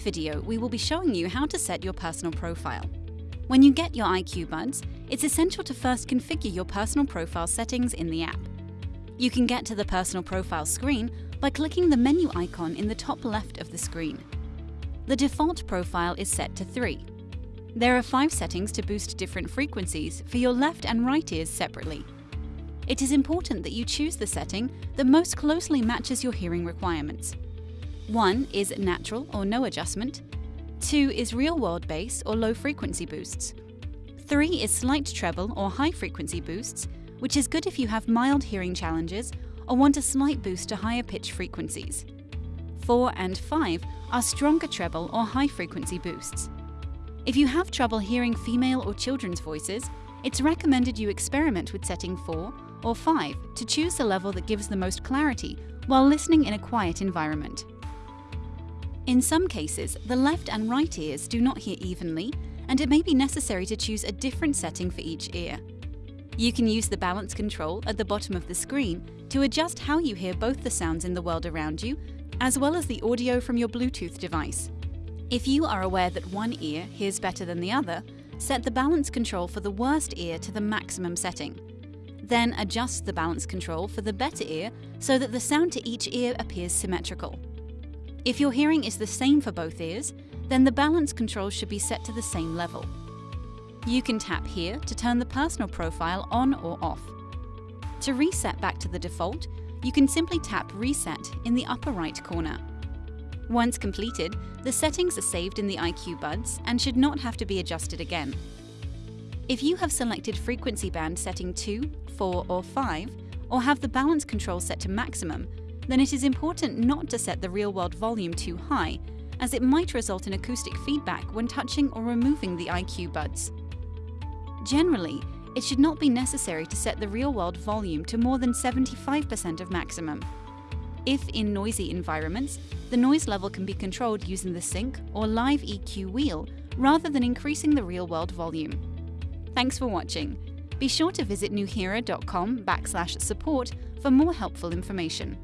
video, we will be showing you how to set your personal profile. When you get your IQ Buds, it's essential to first configure your personal profile settings in the app. You can get to the personal profile screen by clicking the menu icon in the top left of the screen. The default profile is set to 3. There are five settings to boost different frequencies for your left and right ears separately. It is important that you choose the setting that most closely matches your hearing requirements. 1 is natural or no adjustment, 2 is real-world bass or low-frequency boosts, 3 is slight treble or high-frequency boosts, which is good if you have mild hearing challenges or want a slight boost to higher pitch frequencies. 4 and 5 are stronger treble or high-frequency boosts. If you have trouble hearing female or children's voices, it's recommended you experiment with setting 4 or 5 to choose the level that gives the most clarity while listening in a quiet environment. In some cases, the left and right ears do not hear evenly, and it may be necessary to choose a different setting for each ear. You can use the balance control at the bottom of the screen to adjust how you hear both the sounds in the world around you, as well as the audio from your Bluetooth device. If you are aware that one ear hears better than the other, set the balance control for the worst ear to the maximum setting. Then adjust the balance control for the better ear so that the sound to each ear appears symmetrical. If your hearing is the same for both ears, then the balance control should be set to the same level. You can tap here to turn the personal profile on or off. To reset back to the default, you can simply tap Reset in the upper right corner. Once completed, the settings are saved in the IQ Buds and should not have to be adjusted again. If you have selected frequency band setting 2, 4 or 5, or have the balance control set to maximum, then it is important not to set the real-world volume too high, as it might result in acoustic feedback when touching or removing the IQ buds. Generally, it should not be necessary to set the real-world volume to more than 75% of maximum. If in noisy environments, the noise level can be controlled using the SINC or live EQ wheel rather than increasing the real-world volume. Thanks for watching. Be sure to visit nuheara.com backslash support for more helpful information.